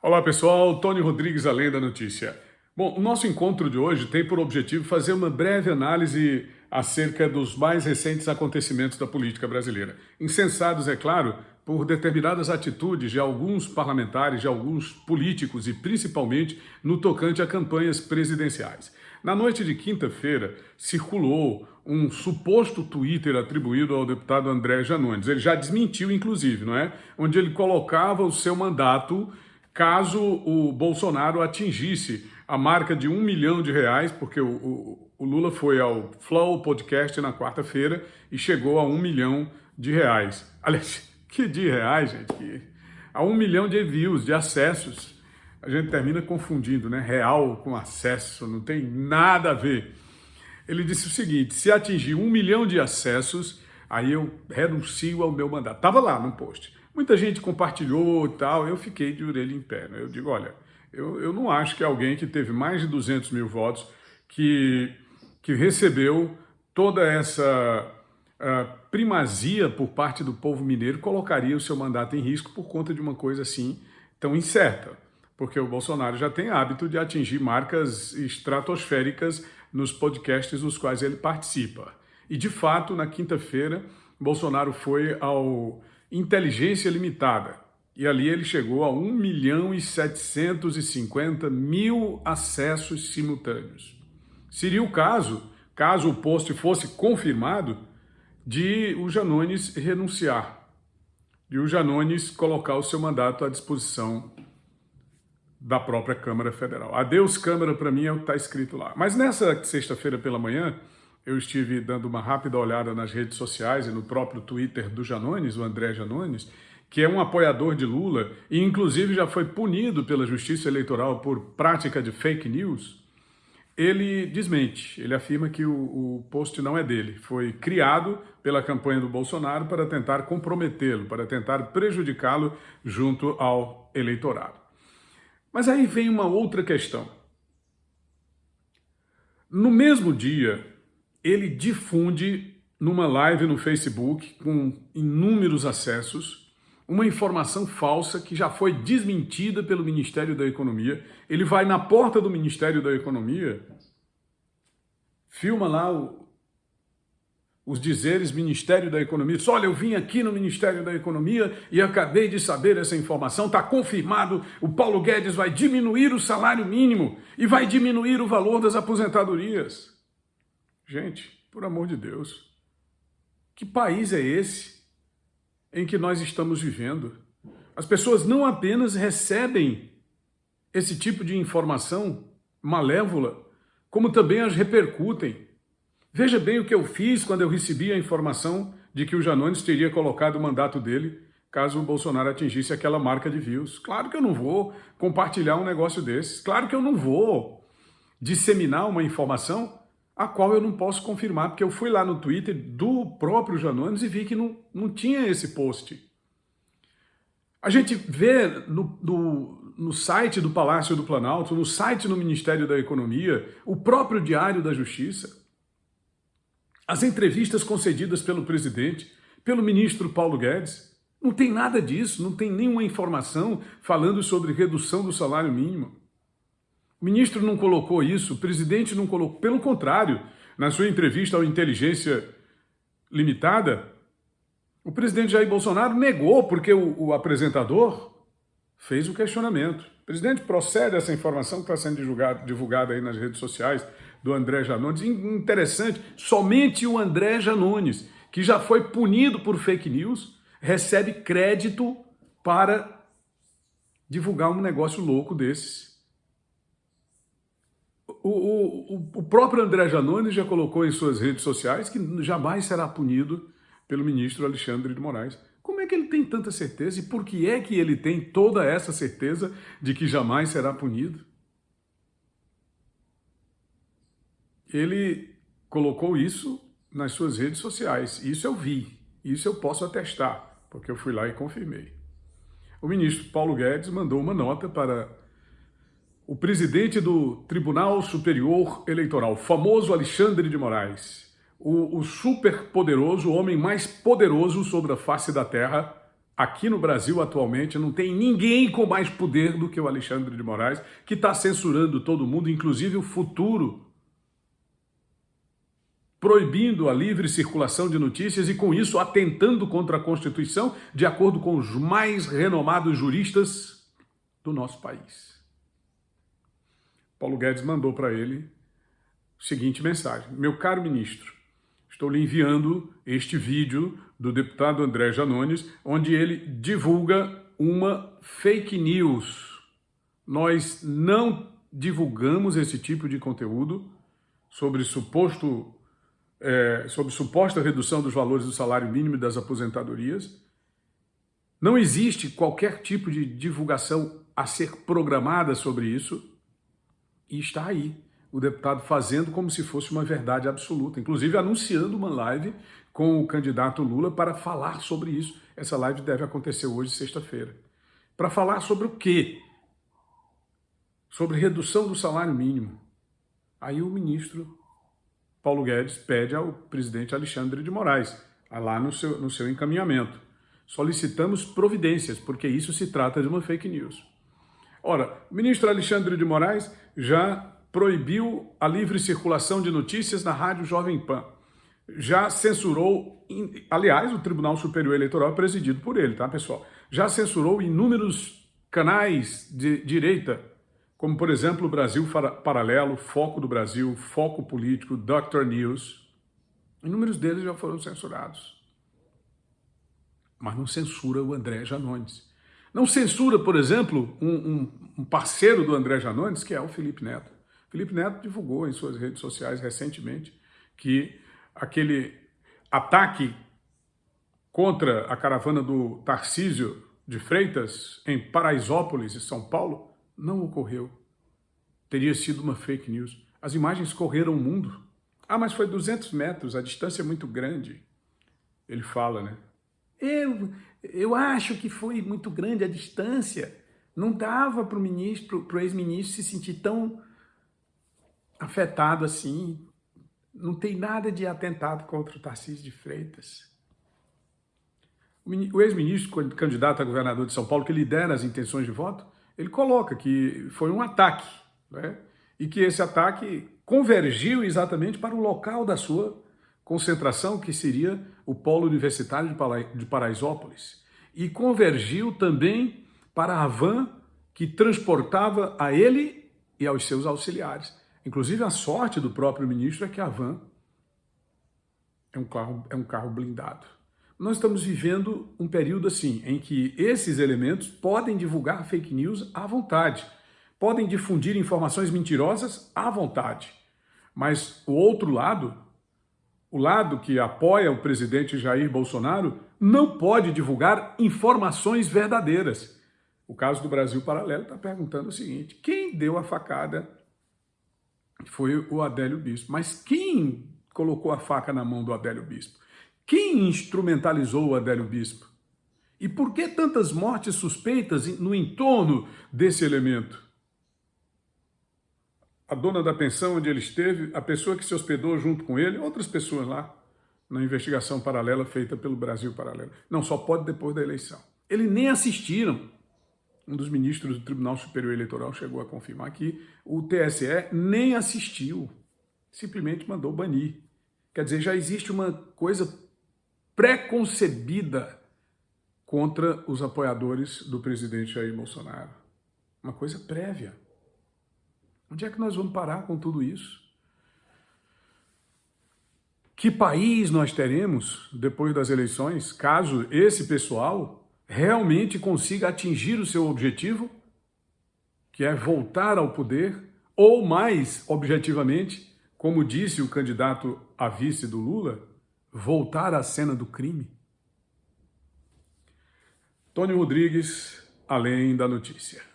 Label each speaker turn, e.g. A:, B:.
A: Olá pessoal, Tony Rodrigues, Além da Notícia. Bom, o nosso encontro de hoje tem por objetivo fazer uma breve análise acerca dos mais recentes acontecimentos da política brasileira. Insensados, é claro, por determinadas atitudes de alguns parlamentares, de alguns políticos e principalmente no tocante a campanhas presidenciais. Na noite de quinta-feira, circulou um suposto Twitter atribuído ao deputado André Janones. Ele já desmentiu, inclusive, não é? Onde ele colocava o seu mandato caso o Bolsonaro atingisse a marca de um milhão de reais, porque o, o, o Lula foi ao Flow Podcast na quarta-feira e chegou a um milhão de reais. Aliás, que de reais, gente? A um milhão de views, de acessos. A gente termina confundindo, né? Real com acesso, não tem nada a ver. Ele disse o seguinte, se atingir um milhão de acessos, aí eu renuncio ao meu mandato. Estava lá no post. Muita gente compartilhou e tal, eu fiquei de orelha em pé. Né? Eu digo, olha, eu, eu não acho que alguém que teve mais de 200 mil votos, que, que recebeu toda essa uh, primazia por parte do povo mineiro, colocaria o seu mandato em risco por conta de uma coisa assim tão incerta. Porque o Bolsonaro já tem hábito de atingir marcas estratosféricas nos podcasts nos quais ele participa. E, de fato, na quinta-feira, Bolsonaro foi ao inteligência limitada. E ali ele chegou a 1 milhão e 750 mil acessos simultâneos. Seria o caso, caso o post fosse confirmado, de o Janones renunciar, de o Janones colocar o seu mandato à disposição da própria Câmara Federal. Adeus Câmara, para mim, é o que está escrito lá. Mas nessa sexta-feira pela manhã, eu estive dando uma rápida olhada nas redes sociais e no próprio Twitter do Janones, o André Janones, que é um apoiador de Lula e inclusive já foi punido pela Justiça Eleitoral por prática de fake news, ele desmente, ele afirma que o, o post não é dele, foi criado pela campanha do Bolsonaro para tentar comprometê-lo, para tentar prejudicá-lo junto ao eleitorado. Mas aí vem uma outra questão. No mesmo dia ele difunde numa live no Facebook com inúmeros acessos uma informação falsa que já foi desmentida pelo Ministério da Economia. Ele vai na porta do Ministério da Economia, filma lá o, os dizeres Ministério da Economia. Diz, olha, eu vim aqui no Ministério da Economia e acabei de saber essa informação, está confirmado, o Paulo Guedes vai diminuir o salário mínimo e vai diminuir o valor das aposentadorias. Gente, por amor de Deus, que país é esse em que nós estamos vivendo? As pessoas não apenas recebem esse tipo de informação malévola, como também as repercutem. Veja bem o que eu fiz quando eu recebi a informação de que o Janones teria colocado o mandato dele caso o Bolsonaro atingisse aquela marca de views. Claro que eu não vou compartilhar um negócio desses. Claro que eu não vou disseminar uma informação a qual eu não posso confirmar, porque eu fui lá no Twitter do próprio Janones e vi que não, não tinha esse post. A gente vê no, no, no site do Palácio do Planalto, no site do Ministério da Economia, o próprio Diário da Justiça, as entrevistas concedidas pelo presidente, pelo ministro Paulo Guedes, não tem nada disso, não tem nenhuma informação falando sobre redução do salário mínimo. O ministro não colocou isso, o presidente não colocou. Pelo contrário, na sua entrevista ao Inteligência Limitada, o presidente Jair Bolsonaro negou porque o, o apresentador fez o questionamento. Presidente, procede essa informação que está sendo divulgada, divulgada aí nas redes sociais do André Janones. Interessante, somente o André Janones, que já foi punido por fake news, recebe crédito para divulgar um negócio louco desses o, o, o próprio André Janones já colocou em suas redes sociais que jamais será punido pelo ministro Alexandre de Moraes. Como é que ele tem tanta certeza e por que é que ele tem toda essa certeza de que jamais será punido? Ele colocou isso nas suas redes sociais. Isso eu vi, isso eu posso atestar, porque eu fui lá e confirmei. O ministro Paulo Guedes mandou uma nota para o presidente do Tribunal Superior Eleitoral, famoso Alexandre de Moraes, o, o super poderoso, o homem mais poderoso sobre a face da terra, aqui no Brasil atualmente não tem ninguém com mais poder do que o Alexandre de Moraes, que está censurando todo mundo, inclusive o futuro, proibindo a livre circulação de notícias e com isso atentando contra a Constituição, de acordo com os mais renomados juristas do nosso país. Paulo Guedes mandou para ele a seguinte mensagem: Meu caro ministro, estou lhe enviando este vídeo do deputado André Janones, onde ele divulga uma fake news. Nós não divulgamos esse tipo de conteúdo sobre suposto é, sobre suposta redução dos valores do salário mínimo e das aposentadorias. Não existe qualquer tipo de divulgação a ser programada sobre isso. E está aí o deputado fazendo como se fosse uma verdade absoluta, inclusive anunciando uma live com o candidato Lula para falar sobre isso. Essa live deve acontecer hoje, sexta-feira. Para falar sobre o quê? Sobre redução do salário mínimo. Aí o ministro Paulo Guedes pede ao presidente Alexandre de Moraes, lá no seu, no seu encaminhamento. Solicitamos providências, porque isso se trata de uma fake news. Ora, o ministro Alexandre de Moraes já proibiu a livre circulação de notícias na Rádio Jovem Pan. Já censurou, aliás, o Tribunal Superior Eleitoral é presidido por ele, tá, pessoal? Já censurou inúmeros canais de direita, como, por exemplo, o Brasil Paralelo, Foco do Brasil, Foco Político, Dr. News. Inúmeros deles já foram censurados. Mas não censura o André Janones. Não censura, por exemplo, um, um, um parceiro do André Janones, que é o Felipe Neto. Felipe Neto divulgou em suas redes sociais recentemente que aquele ataque contra a caravana do Tarcísio de Freitas em Paraisópolis, em São Paulo, não ocorreu. Teria sido uma fake news. As imagens correram o mundo. Ah, mas foi 200 metros, a distância é muito grande. Ele fala, né? Eu, eu acho que foi muito grande a distância. Não dava para o ministro, para o ex-ministro se sentir tão afetado assim. Não tem nada de atentado contra o Tarcísio de Freitas. O ex-ministro, candidato a governador de São Paulo, que lidera as intenções de voto, ele coloca que foi um ataque, né? e que esse ataque convergiu exatamente para o local da sua concentração, que seria o polo universitário de Paraisópolis, e convergiu também para a van que transportava a ele e aos seus auxiliares. Inclusive, a sorte do próprio ministro é que a van é um carro, é um carro blindado. Nós estamos vivendo um período assim, em que esses elementos podem divulgar fake news à vontade, podem difundir informações mentirosas à vontade. Mas o outro lado o lado que apoia o presidente Jair Bolsonaro não pode divulgar informações verdadeiras. O caso do Brasil Paralelo está perguntando o seguinte, quem deu a facada foi o Adélio Bispo. Mas quem colocou a faca na mão do Adélio Bispo? Quem instrumentalizou o Adélio Bispo? E por que tantas mortes suspeitas no entorno desse elemento? A dona da pensão onde ele esteve, a pessoa que se hospedou junto com ele, outras pessoas lá, na investigação paralela feita pelo Brasil Paralelo. Não, só pode depois da eleição. Eles nem assistiram. Um dos ministros do Tribunal Superior Eleitoral chegou a confirmar que o TSE nem assistiu, simplesmente mandou banir. Quer dizer, já existe uma coisa pré-concebida contra os apoiadores do presidente Jair Bolsonaro. Uma coisa prévia. Onde é que nós vamos parar com tudo isso? Que país nós teremos depois das eleições, caso esse pessoal realmente consiga atingir o seu objetivo, que é voltar ao poder, ou mais objetivamente, como disse o candidato a vice do Lula, voltar à cena do crime? Tony Rodrigues, além da notícia.